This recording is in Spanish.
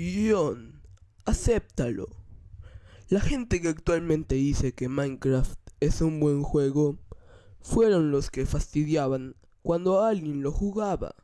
Guión, acéptalo. La gente que actualmente dice que Minecraft es un buen juego fueron los que fastidiaban cuando alguien lo jugaba.